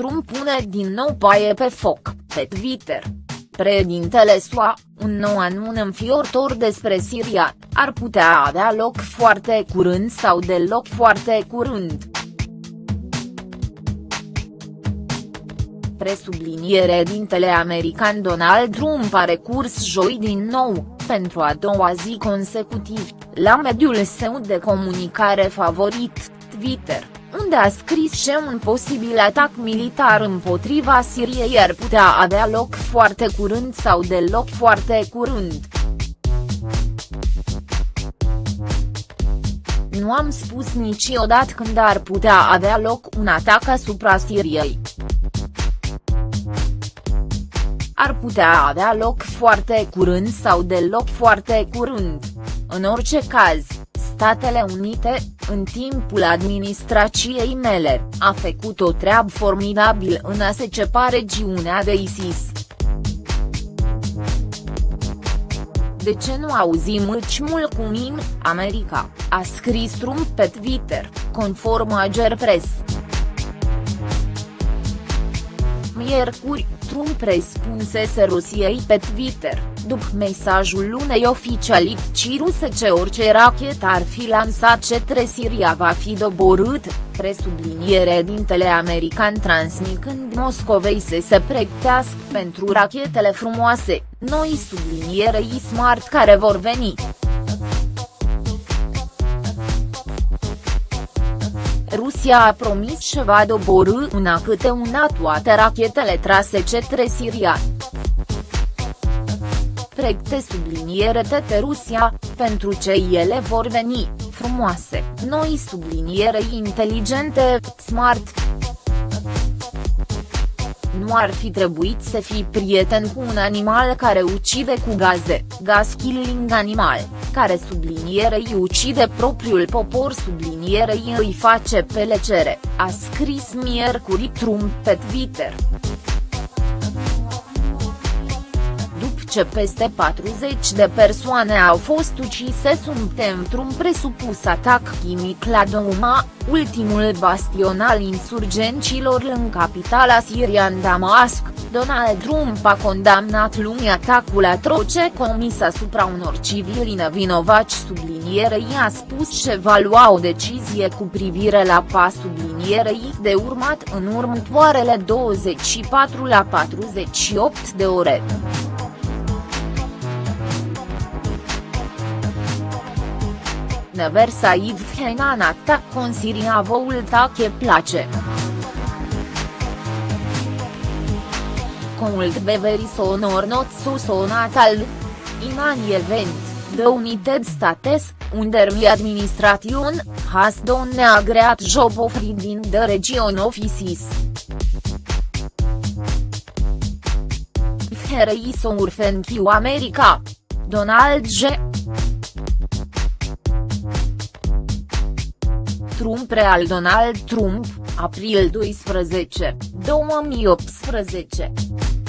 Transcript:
pune din nou paie pe foc, pe Twitter. Președintele SUA, un nou anun înfiortor despre Siria, ar putea avea loc foarte curând sau deloc foarte curând. Presubliniere dintele american Donald Trump a recurs joi din nou, pentru a doua zi consecutiv, la mediul său de comunicare favorit, Twitter unde a scris că un posibil atac militar împotriva Siriei ar putea avea loc foarte curând sau deloc foarte curând. Nu am spus niciodată când ar putea avea loc un atac asupra Siriei. Ar putea avea loc foarte curând sau deloc foarte curând. În orice caz, Statele Unite, în timpul administrației mele, a făcut o treabă formidabilă în a se cepa regiunea de ISIS. De ce nu auzim mult cu mine, America, a scris Trump pe Twitter, conform Ager Press. Miercuri, Trump răspunsese Rusiei pe Twitter, după mesajul unei oficialități ruse ce orice rachetă ar fi lansat către Siria va fi doborât, presubliniere dintele american transmicând Moscovei să se pregătească pentru rachetele frumoase, noi sublinierei smart care vor veni. Rusia a promis că va doborâ una câte una toate rachetele trase către Siria. Pregte subliniere tete Rusia, pentru ce ele vor veni, frumoase, noi subliniere inteligente, smart. Nu ar fi trebuit să fii prieten cu un animal care ucide cu gaze, gas killing animal, care sublinierei ucide propriul popor sublinierei îi face pelecere, a scris miercuri Trump pe Twitter. Ce peste 40 de persoane au fost ucise suntem într-un presupus atac chimic la Douma, ultimul bastion al insurgenților în capitala sirian Damasc, Donald Trump a condamnat luni atacul atroce comis asupra unor civili nevinovați sublinierei a spus că va lua o decizie cu privire la pas sublinierei de urmat în următoarele 24 la 48 de ore. Never Said Henan attack con Siria volta che place. Cult Bevery sonor not su sonatal. In an event, the United States, under my administration, has done a great job of reading the region offices. Here is our thank you America. Donald J. Trump Real Donald Trump, april 12, 2018